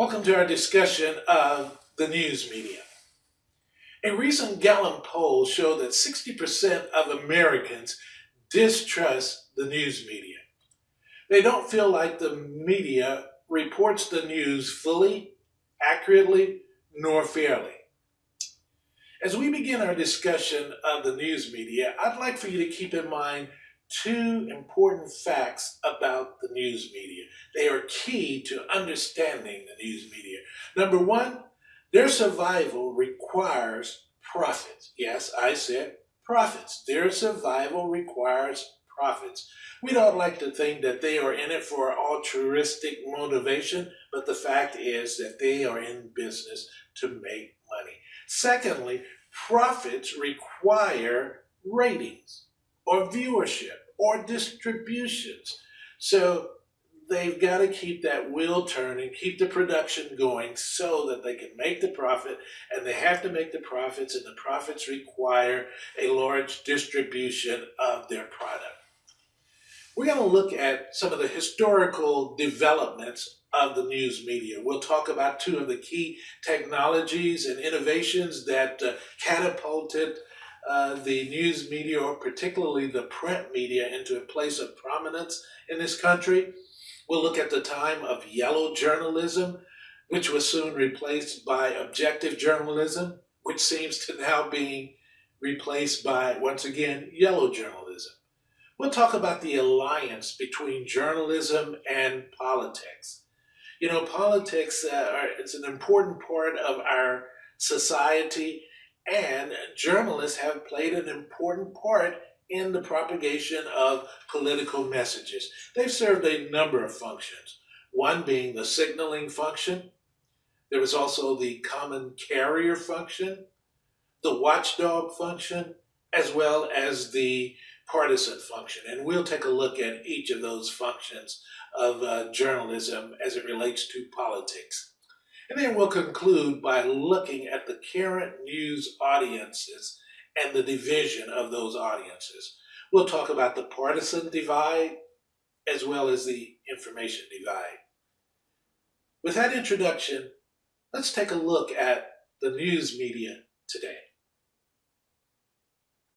Welcome to our discussion of the news media. A recent Gallup poll showed that 60% of Americans distrust the news media. They don't feel like the media reports the news fully, accurately, nor fairly. As we begin our discussion of the news media, I'd like for you to keep in mind two important facts about the news media. They are key to understanding the news media. Number one, their survival requires profits. Yes, I said profits. Their survival requires profits. We don't like to think that they are in it for altruistic motivation, but the fact is that they are in business to make money. Secondly, profits require ratings or viewership or distributions. So they've got to keep that wheel turning, keep the production going so that they can make the profit, and they have to make the profits, and the profits require a large distribution of their product. We're going to look at some of the historical developments of the news media. We'll talk about two of the key technologies and innovations that uh, catapulted uh, the news media, or particularly the print media, into a place of prominence in this country. We'll look at the time of yellow journalism, which was soon replaced by objective journalism, which seems to now be replaced by, once again, yellow journalism. We'll talk about the alliance between journalism and politics. You know, politics uh, are, it's an important part of our society and journalists have played an important part in the propagation of political messages. They've served a number of functions, one being the signaling function. There was also the common carrier function, the watchdog function, as well as the partisan function. And we'll take a look at each of those functions of uh, journalism as it relates to politics. And then we'll conclude by looking at the current news audiences and the division of those audiences. We'll talk about the partisan divide as well as the information divide. With that introduction, let's take a look at the news media today.